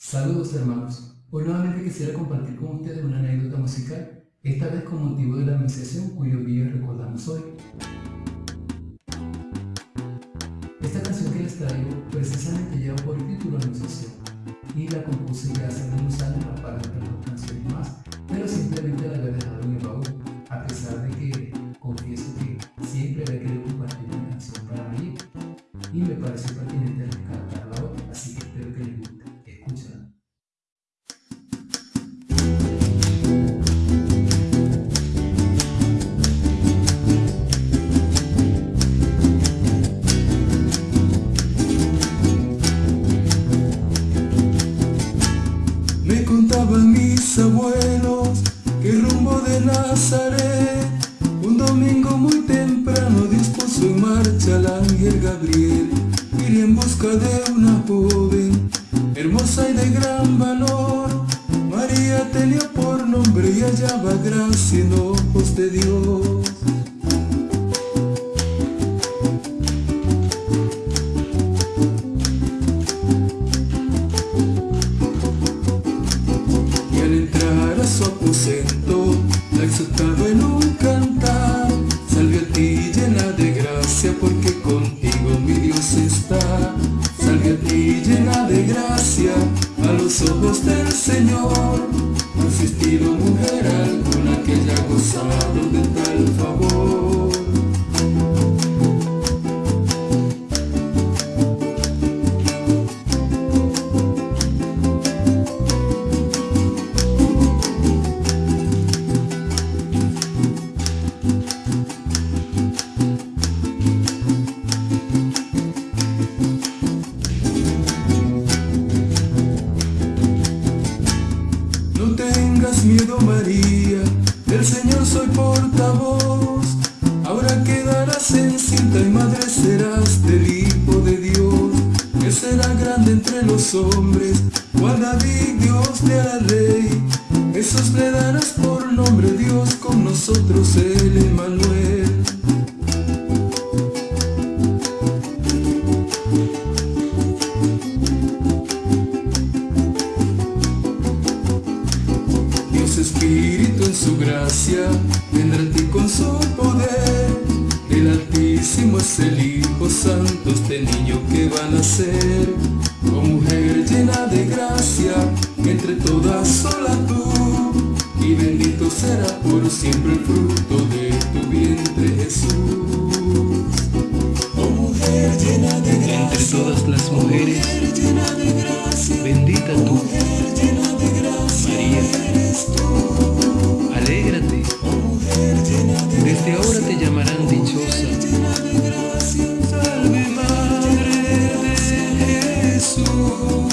Saludos hermanos, hoy nuevamente quisiera compartir con ustedes una anécdota musical, esta vez con motivo de la anunciación cuyo día recordamos hoy. Esta canción que les traigo precisamente lleva por título Anunciación y la compuse ya hace algunos años de otras canciones más, pero simplemente la había dejado en el baúl, a pesar de que confieso que siempre había querido compartir una canción para mí y me pareció pertinente abuelos que rumbo de Nazaret. Un domingo muy temprano dispuso en marcha el ángel Gabriel Iría en busca de una joven hermosa y de gran valor. María tenía por nombre y hallaba gracia en ojos de Dios la exaltaba en un cantar. Salve a ti llena de gracia, porque contigo mi Dios está. Salve a ti llena de gracia, a los ojos del Señor. No ha existido mujer alguna que haya gozado de tal favor. Tengas miedo María, del Señor soy portavoz. Ahora quedarás encinta y madre serás del Hijo de Dios, que será grande entre los hombres, cual David Dios le hará rey. Jesús le darás por nombre Dios con nosotros el Emmanuel. Espíritu en su gracia, vendrá a ti con su poder. El Altísimo es el Hijo Santo, este niño que va a nacer. Oh mujer llena de gracia, entre todas sola tú. Y bendito será por siempre el fruto de tu vientre Jesús. Oh mujer llena de gracia, entre todas las mujeres, bendita tú. Desde ahora te llamarán dichosa. Madre de Jesús.